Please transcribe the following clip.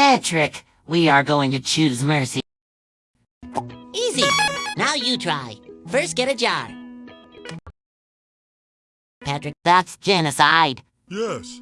Patrick, we are going to choose mercy. Easy. Now you try. First, get a jar. Patrick, That's genocide. Yes,